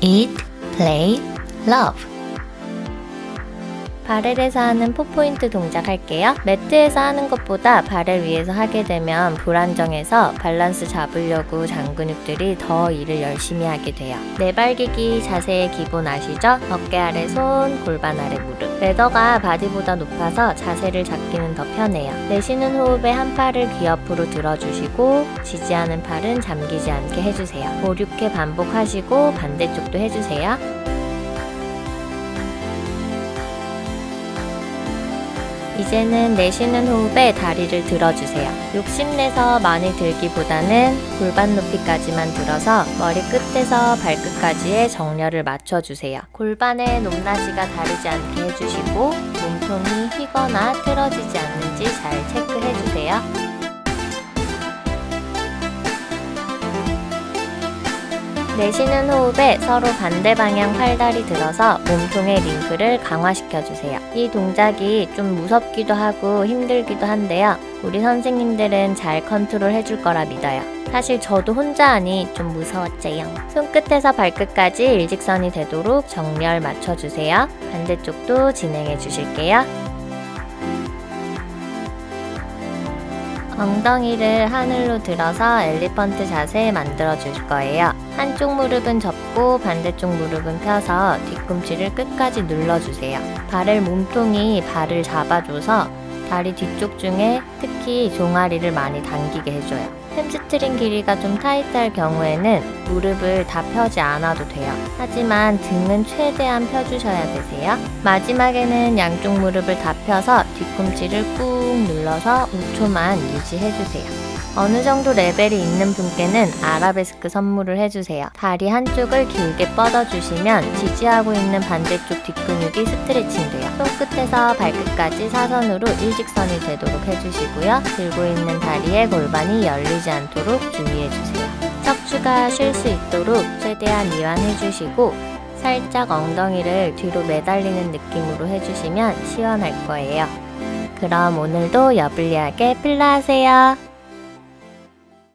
eat, play, love. 배럴에서 하는 four point 동작 할게요. 매트에서 하는 것보다 배럴 위에서 하게 되면 불안정해서 밸런스 잡으려고 잔근육들이 더 일을 열심히 하게 돼요. 네발기기 자세의 기본 아시죠? 어깨 아래 손, 골반 아래 무릎. ladder가 바디보다 높아서 자세를 잡기는 더 편해요. 내쉬는 호흡에 한 팔을 귀 옆으로 들어주시고 지지하는 팔은 잠기지 않게 해주세요. 5, 6회 반복하시고 반대쪽도 해주세요. 이제는 내쉬는 호흡에 다리를 들어주세요. 욕심내서 많이 들기보다는 골반 높이까지만 들어서 머리 끝에서 발끝까지의 정렬을 맞춰주세요. 골반의 높낮이가 다르지 않게 해주시고 몸통이 휘거나 틀어지지 않는지 잘 체크해주세요. 내쉬는 호흡에 서로 반대 방향 팔다리 들어서 몸통의 링크를 강화시켜주세요. 이 동작이 좀 무섭기도 하고 힘들기도 한데요. 우리 선생님들은 잘 컨트롤 해줄 거라 믿어요. 사실 저도 혼자 하니 좀 무서웠제요. 손끝에서 발끝까지 일직선이 되도록 정렬 맞춰주세요. 반대쪽도 진행해 주실게요. 엉덩이를 하늘로 들어서 엘리펀트 자세 만들어 줄 거예요. 한쪽 무릎은 접고 반대쪽 무릎은 펴서 뒤꿈치를 끝까지 눌러주세요. 배럴 몸통이 발을 잡아줘서 다리 뒤쪽 중에 특히 종아리를 많이 당기게 해줘요. 햄스트링 길이가 좀 타이트할 경우에는 무릎을 다 펴지 않아도 돼요. 하지만 등은 최대한 펴주셔야 되세요. 마지막에는 양쪽 무릎을 다 펴서 뒤꿈치를 꾹 눌러서 5초만 유지해주세요. 어느 정도 레벨이 있는 분께는 아라베스크 선물을 해주세요. 다리 한쪽을 길게 뻗어주시면 지지하고 있는 반대쪽 뒷근육이 스트레칭 돼요. 손끝에서 발끝까지 사선으로 일직선이 되도록 해주시고요. 들고 있는 다리의 골반이 열리지 않도록 주의해주세요. 척추가 쉴 수 있도록 최대한 이완해주시고 살짝 엉덩이를 뒤로 매달리는 느낌으로 해주시면 시원할 거예요. 그럼 오늘도 여블리하게 필라하세요.